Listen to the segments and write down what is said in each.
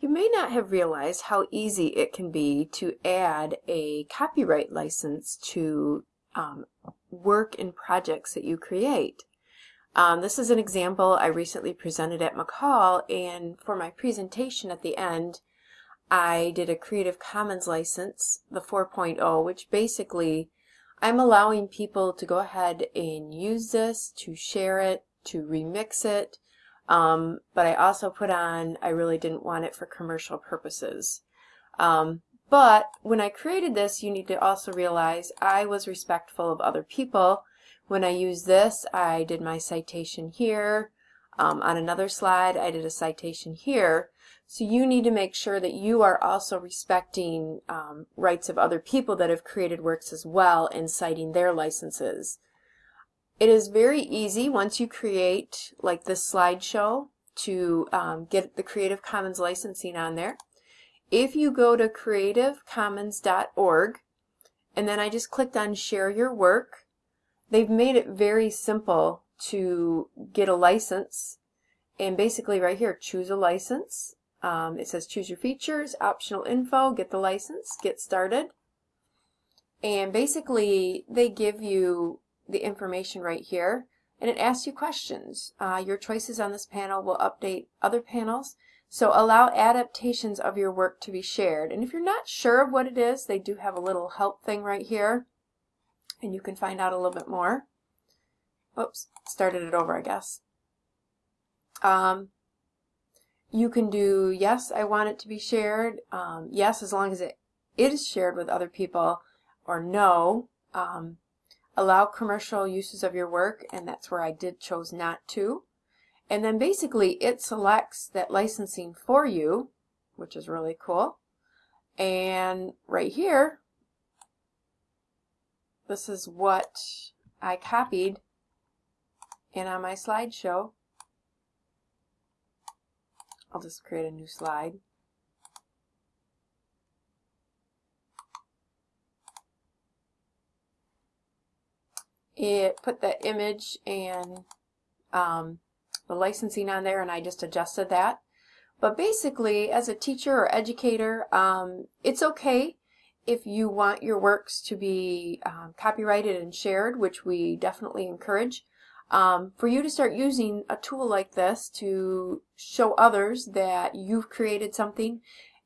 You may not have realized how easy it can be to add a copyright license to um, work and projects that you create. Um, this is an example I recently presented at McCall and for my presentation at the end I did a Creative Commons license, the 4.0, which basically I'm allowing people to go ahead and use this, to share it, to remix it, um, but I also put on I really didn't want it for commercial purposes. Um, but when I created this, you need to also realize I was respectful of other people when I use this, I did my citation here. Um, on another slide, I did a citation here. So you need to make sure that you are also respecting um, rights of other people that have created works as well and citing their licenses. It is very easy once you create like this slideshow to um, get the Creative Commons licensing on there. If you go to creativecommons.org and then I just clicked on share your work They've made it very simple to get a license. And basically right here choose a license. Um, it says choose your features optional info get the license get started. And basically they give you the information right here and it asks you questions uh, your choices on this panel will update other panels so allow adaptations of your work to be shared and if you're not sure of what it is they do have a little help thing right here and you can find out a little bit more. Oops, started it over, I guess. Um, you can do yes, I want it to be shared. Um, yes, as long as it is shared with other people, or no. Um, allow commercial uses of your work, and that's where I did chose not to. And then basically it selects that licensing for you, which is really cool. And right here, this is what I copied and on my slideshow. I'll just create a new slide. It put the image and um, the licensing on there and I just adjusted that. But basically, as a teacher or educator, um, it's okay if you want your works to be um, copyrighted and shared, which we definitely encourage, um, for you to start using a tool like this to show others that you've created something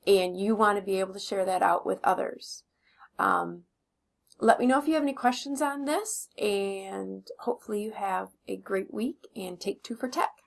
and you want to be able to share that out with others. Um, let me know if you have any questions on this and hopefully you have a great week and take two for tech.